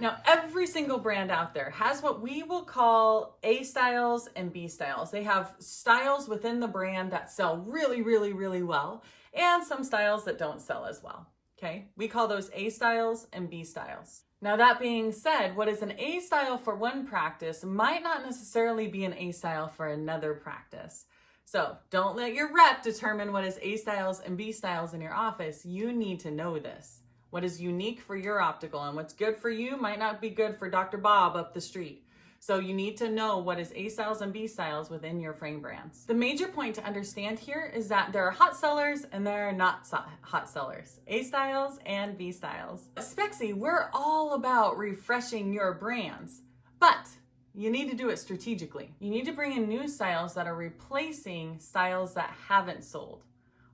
Now, every single brand out there has what we will call A styles and B styles. They have styles within the brand that sell really, really, really well, and some styles that don't sell as well. Okay, we call those A styles and B styles. Now, that being said, what is an A style for one practice might not necessarily be an A style for another practice. So don't let your rep determine what is A styles and B styles in your office. You need to know this. What is unique for your optical and what's good for you might not be good for Dr. Bob up the street. So you need to know what is A styles and B styles within your frame brands. The major point to understand here is that there are hot sellers and there are not hot sellers. A styles and B styles. At Spexy, we're all about refreshing your brands, but you need to do it strategically. You need to bring in new styles that are replacing styles that haven't sold.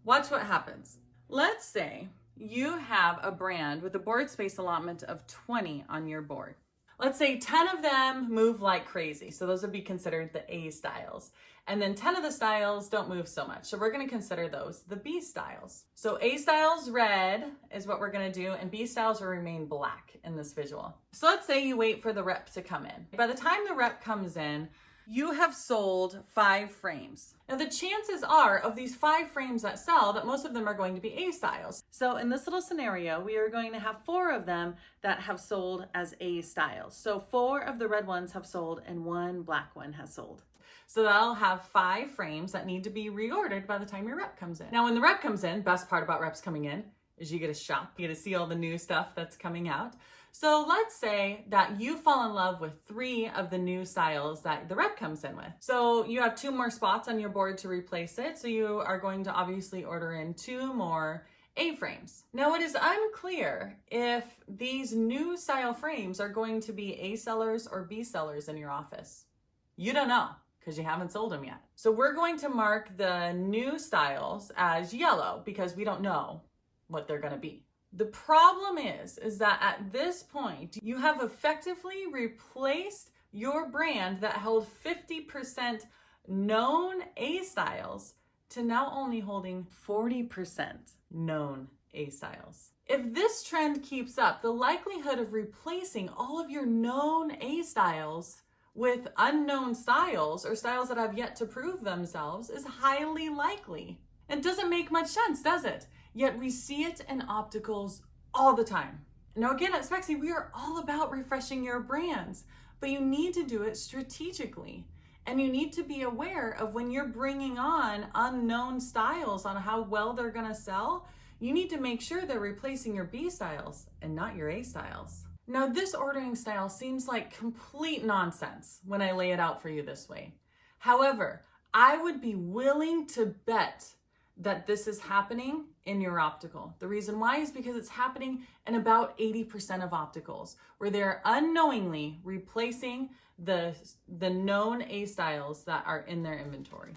Watch what happens. Let's say you have a brand with a board space allotment of 20 on your board. Let's say 10 of them move like crazy. So those would be considered the A styles. And then 10 of the styles don't move so much. So we're gonna consider those the B styles. So A styles red is what we're gonna do and B styles will remain black in this visual. So let's say you wait for the rep to come in. By the time the rep comes in, you have sold five frames. Now the chances are of these five frames that sell that most of them are going to be A styles. So in this little scenario, we are going to have four of them that have sold as A styles. So four of the red ones have sold and one black one has sold. So that'll have five frames that need to be reordered by the time your rep comes in. Now when the rep comes in, best part about reps coming in is you get to shop, you get to see all the new stuff that's coming out. So let's say that you fall in love with three of the new styles that the rep comes in with. So you have two more spots on your board to replace it. So you are going to obviously order in two more A-frames. Now it is unclear if these new style frames are going to be A sellers or B sellers in your office. You don't know because you haven't sold them yet. So we're going to mark the new styles as yellow because we don't know what they're going to be. The problem is, is that at this point, you have effectively replaced your brand that held 50% known A styles to now only holding 40% known A styles. If this trend keeps up, the likelihood of replacing all of your known A styles with unknown styles or styles that have yet to prove themselves is highly likely. It doesn't make much sense, does it? Yet we see it in opticals all the time. Now again, at Spexy, we are all about refreshing your brands, but you need to do it strategically. And you need to be aware of when you're bringing on unknown styles on how well they're gonna sell, you need to make sure they're replacing your B styles and not your A styles. Now this ordering style seems like complete nonsense when I lay it out for you this way. However, I would be willing to bet that this is happening in your optical. The reason why is because it's happening in about 80% of opticals where they're unknowingly replacing the, the known A styles that are in their inventory.